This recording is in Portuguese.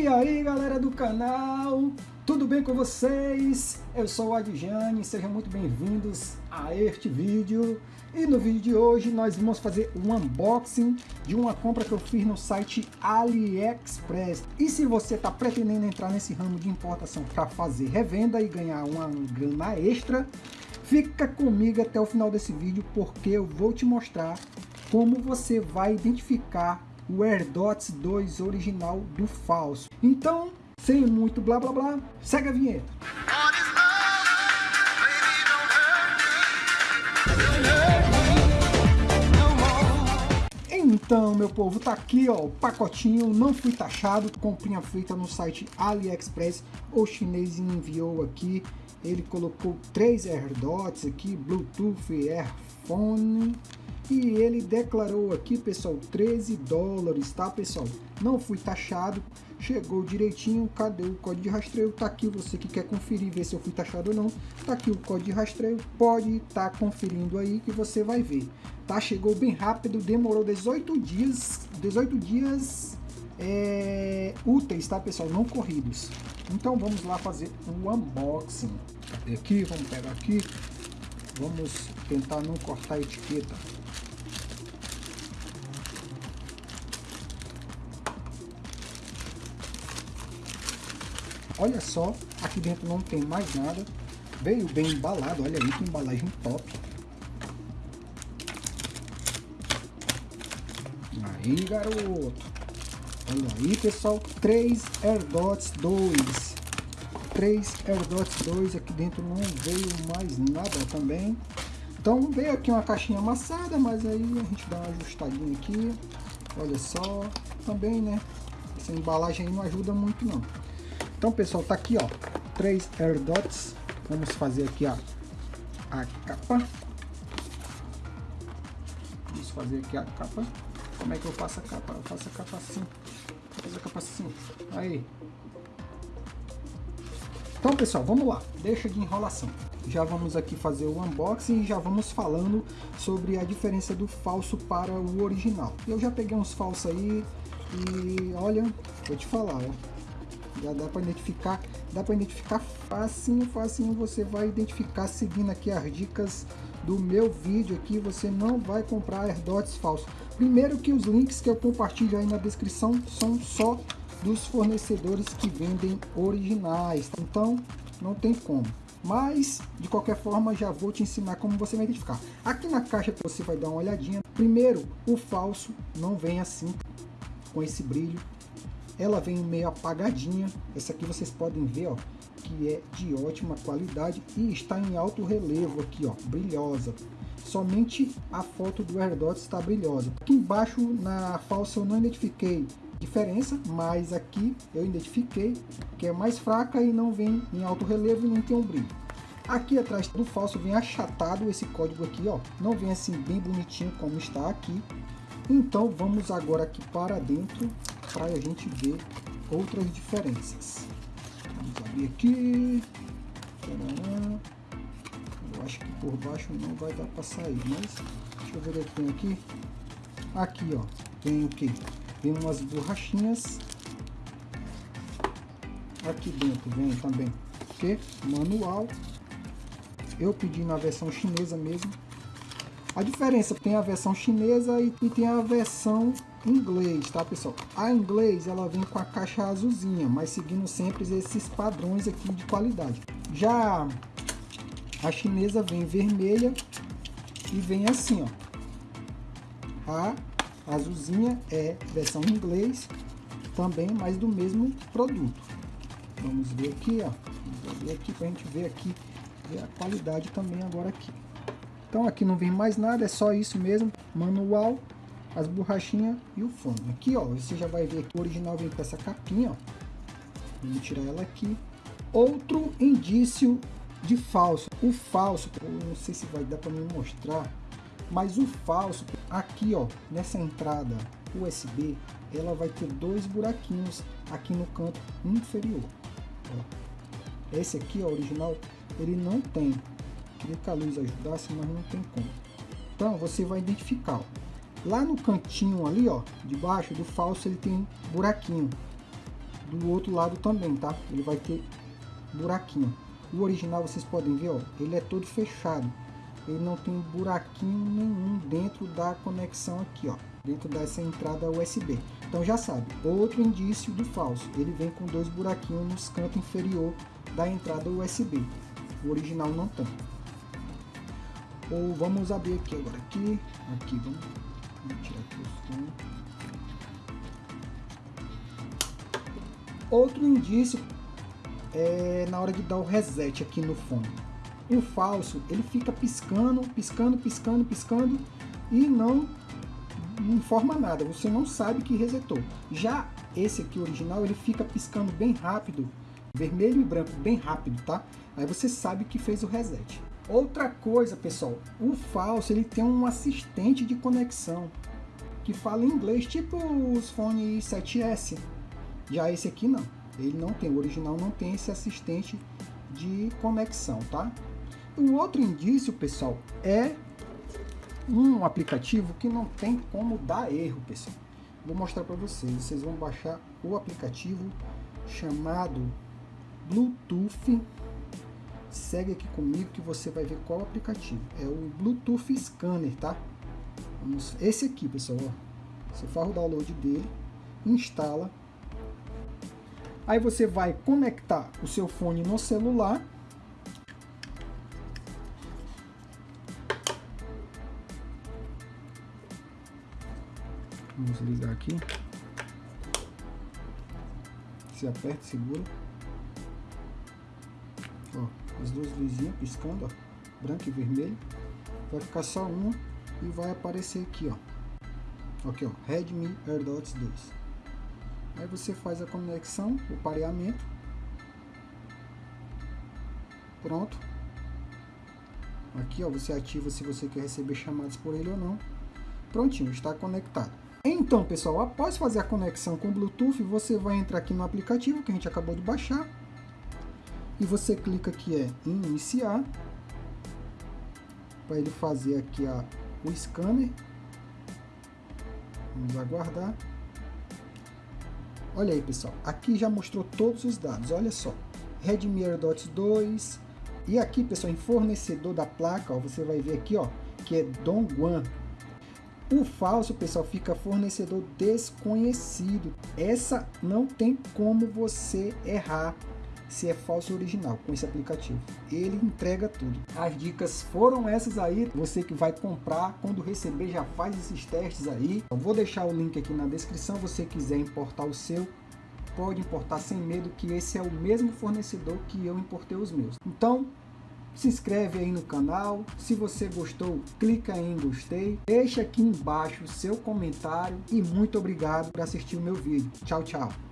E aí galera do canal, tudo bem com vocês? Eu sou o Adjane, sejam muito bem-vindos a este vídeo. E no vídeo de hoje nós vamos fazer um unboxing de uma compra que eu fiz no site AliExpress. E se você está pretendendo entrar nesse ramo de importação para fazer revenda e ganhar uma grana extra, fica comigo até o final desse vídeo porque eu vou te mostrar como você vai identificar o AirDots 2 original do falso. Então, sem muito blá blá blá, segue a vinheta. Então, meu povo, tá aqui, ó, o pacotinho, não fui taxado, comprinha feita no site AliExpress, o chinês enviou aqui, ele colocou três AirDots aqui, Bluetooth, Airphone, e ele declarou aqui, pessoal, 13 dólares, tá, pessoal? Não fui taxado, chegou direitinho, cadê o código de rastreio? Tá aqui, você que quer conferir, ver se eu fui taxado ou não, tá aqui o código de rastreio, pode estar tá conferindo aí que você vai ver, tá? Chegou bem rápido, demorou 18 dias, 18 dias é, úteis, tá, pessoal? Não corridos. Então vamos lá fazer um unboxing. Cadê aqui? Vamos pegar aqui. Vamos tentar não cortar a etiqueta. Olha só, aqui dentro não tem mais nada. Veio bem embalado, olha aí que embalagem top. Aí, garoto. Olha aí, pessoal. 3 AirDots 2. 3 AirDots 2. Aqui dentro não veio mais nada também. Então veio aqui uma caixinha amassada, mas aí a gente dá uma ajustadinha aqui. Olha só. Também, né? Essa embalagem aí não ajuda muito não. Então, pessoal, tá aqui, ó, três AirDots. Vamos fazer aqui, ó, a capa. Vamos fazer aqui a capa. Como é que eu faço a capa? Eu faço a capa assim. Vou fazer a capa assim. Aí. Então, pessoal, vamos lá. Deixa de enrolação. Já vamos aqui fazer o unboxing e já vamos falando sobre a diferença do falso para o original. Eu já peguei uns falsos aí e olha, vou te falar, ó já dá para identificar, dá para identificar facinho, facinho, você vai identificar seguindo aqui as dicas do meu vídeo aqui, você não vai comprar AirDots falsos. Primeiro que os links que eu compartilho aí na descrição são só dos fornecedores que vendem originais, então não tem como. Mas, de qualquer forma, já vou te ensinar como você vai identificar. Aqui na caixa você vai dar uma olhadinha. Primeiro, o falso não vem assim, com esse brilho ela vem meio apagadinha. Essa aqui vocês podem ver, ó, que é de ótima qualidade e está em alto relevo aqui, ó, brilhosa. Somente a foto do AirDots está brilhosa. Aqui embaixo na falsa eu não identifiquei diferença, mas aqui eu identifiquei que é mais fraca e não vem em alto relevo e não tem um brilho. Aqui atrás do falso vem achatado esse código aqui, ó, não vem assim bem bonitinho como está aqui. Então vamos agora aqui para dentro para a gente ver outras diferenças. Vamos abrir aqui. Eu acho que por baixo não vai dar para sair, mas deixa eu ver o que tem aqui. Aqui, ó, tem o que? Tem umas borrachinhas. Aqui dentro vem também o que? Manual. Eu pedi na versão chinesa mesmo. A diferença tem a versão chinesa e, e tem a versão inglês, tá pessoal? A inglês ela vem com a caixa azulzinha, mas seguindo sempre esses padrões aqui de qualidade. Já a chinesa vem vermelha e vem assim, ó. A azulzinha é versão inglês, também, mas do mesmo produto. Vamos ver aqui, ó. Vamos ver aqui pra gente ver aqui a qualidade também agora aqui. Então aqui não vem mais nada, é só isso mesmo, manual as borrachinhas e o fone. Aqui, ó, você já vai ver que o original vem com essa capinha, ó. Vamos tirar ela aqui. Outro indício de falso. O falso, não sei se vai dar para me mostrar, mas o falso, aqui, ó, nessa entrada USB, ela vai ter dois buraquinhos aqui no canto inferior. Ó. Esse aqui, ó, original, ele não tem. Queria que a luz ajudasse, mas não tem como. Então, você vai identificar, ó. Lá no cantinho ali, ó, debaixo do falso, ele tem buraquinho. do outro lado também, tá? Ele vai ter buraquinho. O original vocês podem ver, ó, ele é todo fechado. Ele não tem buraquinho nenhum dentro da conexão aqui, ó, dentro dessa entrada USB. Então já sabe, outro indício do falso. Ele vem com dois buraquinhos nos cantos inferior da entrada USB. O original não tem. Ou vamos abrir aqui agora aqui, aqui vamos, vamos tirar aqui. Outro indício é na hora de dar o reset aqui no fone. O falso, ele fica piscando, piscando, piscando, piscando e não informa nada, você não sabe que resetou. Já esse aqui original, ele fica piscando bem rápido, vermelho e branco, bem rápido, tá? Aí você sabe que fez o reset. Outra coisa, pessoal, o falso, ele tem um assistente de conexão que fala inglês, tipo os fones 7S. Já esse aqui não. Ele não tem, o original não tem esse assistente de conexão, tá? Um outro indício, pessoal, é um aplicativo que não tem como dar erro, pessoal. Vou mostrar para vocês. Vocês vão baixar o aplicativo chamado Bluetooth. Segue aqui comigo que você vai ver qual aplicativo. É o Bluetooth Scanner, tá? Vamos, esse aqui, pessoal. Ó. Você faz o download dele, instala Aí você vai conectar o seu fone no celular. Vamos ligar aqui. Você aperta, segura. Ó, as duas luzinhas piscando, ó, branco e vermelho. Vai ficar só uma e vai aparecer aqui, ó. Aqui, ó, Redmi AirDots 2. Aí você faz a conexão, o pareamento. Pronto. Aqui ó, você ativa se você quer receber chamadas por ele ou não. Prontinho, está conectado. Então pessoal, após fazer a conexão com o Bluetooth, você vai entrar aqui no aplicativo que a gente acabou de baixar. E você clica aqui é, em iniciar. Para ele fazer aqui a, o scanner. Vamos aguardar. Olha aí, pessoal. Aqui já mostrou todos os dados. Olha só. Redmi AirDots 2. E aqui, pessoal, em fornecedor da placa, ó, você vai ver aqui, ó, que é Dongguan. O falso, pessoal, fica fornecedor desconhecido. Essa não tem como você errar se é falso ou original com esse aplicativo. Ele entrega tudo. As dicas foram essas aí. Você que vai comprar, quando receber, já faz esses testes aí. Eu vou deixar o link aqui na descrição. você quiser importar o seu, pode importar sem medo que esse é o mesmo fornecedor que eu importei os meus. Então, se inscreve aí no canal, se você gostou, clica em gostei, deixa aqui embaixo o seu comentário e muito obrigado por assistir o meu vídeo. Tchau, tchau!